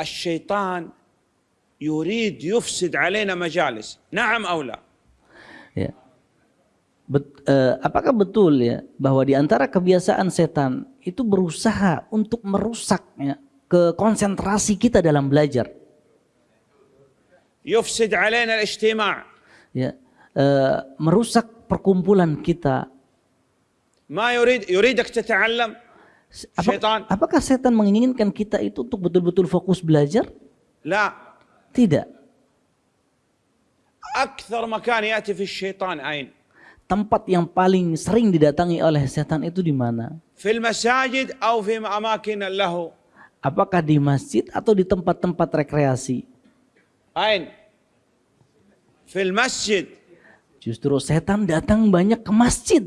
الشيطان يريد يفسد علينا مجالس نعم أو لا Ya. Bet, eh, apakah betul ya bahwa di antara kebiasaan setan itu berusaha untuk merusak ya, ke konsentrasi kita dalam belajar, يفسد علينا الاجتماع ya, eh, merusak perkumpulan kita. ما يريد يريدك تتعلم Setan. Apakah setan menginginkan kita itu untuk betul-betul fokus belajar? La. Tidak. Akthar makan yati fi syaitan ain. Tempat yang paling sering didatangi oleh setan itu di mana? Fil masajid atau fi amakin lahu. Apakah di masjid atau di tempat-tempat rekreasi? Ain. Fil masjid. Justru setan datang banyak ke masjid.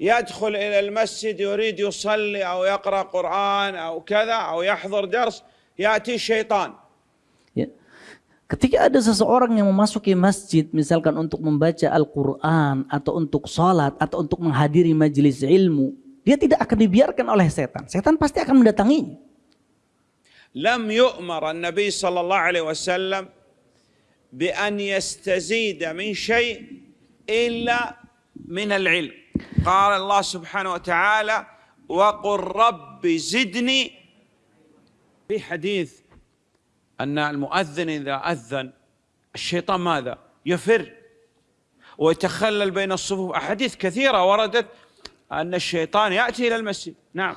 يدخل إلى المسجد يريد يصلي أو يقرأ قرآن أو كذا أو يحضر درس يأتي الشيطان. Ketika ada seseorang yang memasuki masjid misalkan untuk membaca Al-Quran atau untuk sholat atau untuk menghadiri majelis ilmu. Dia tidak akan dibiarkan oleh setan. Setan pasti akan mendatanginya. لم يؤمر النبي صلى الله عليه وسلم بأن يستزيد من شيء إلا من العلم قال الله سبحانه وتعالى وقل رب زدني في حديث أن المؤذن إذا أذن الشيطان ماذا؟ يفر. ويتخلل بين الصفوف. أحاديث كثيرة وردت أن الشيطان يأتي إلى المسجد. نعم.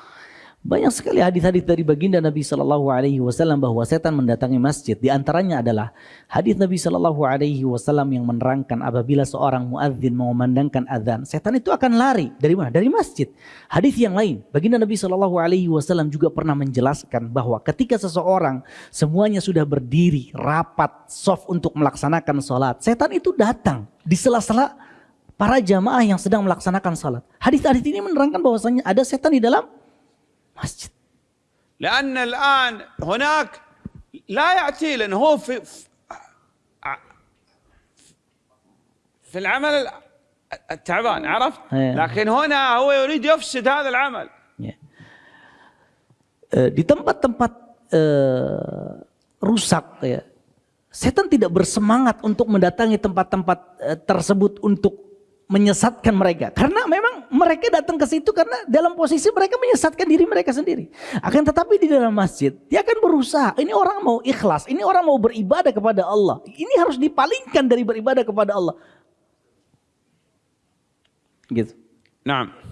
Banyak sekali hadis-hadis dari baginda Nabi Shallallahu Alaihi Wasallam bahwa setan mendatangi masjid. Di antaranya adalah hadis Nabi Shallallahu Alaihi Wasallam yang menerangkan apabila seorang muadzin mengumandangkan adzan, setan itu akan lari dari mana? Dari masjid. Hadis yang lain, baginda Nabi Shallallahu Alaihi Wasallam juga pernah menjelaskan bahwa ketika seseorang semuanya sudah berdiri rapat soft untuk melaksanakan sholat, setan itu datang di sela-sela para jamaah yang sedang melaksanakan sholat. Hadis-hadis ini menerangkan bahwasanya ada setan di dalam masjid. لأن الآن هناك لا يأتي لأنه هو في في العمل التعبان عرفت؟ إيه. لكن هنا هو يريد يفسد هذا العمل Ya. Eh, di tempat-tempat eh, rusak ya, setan tidak bersemangat untuk mendatangi tempat-tempat eh, tersebut untuk menyesatkan mereka. Karena memang mereka datang ke situ karena dalam posisi mereka menyesatkan diri mereka sendiri. Akan tetapi di dalam masjid, dia akan berusaha. Ini orang mau ikhlas, ini orang mau beribadah kepada Allah. Ini harus dipalingkan dari beribadah kepada Allah. Gitu. Nah.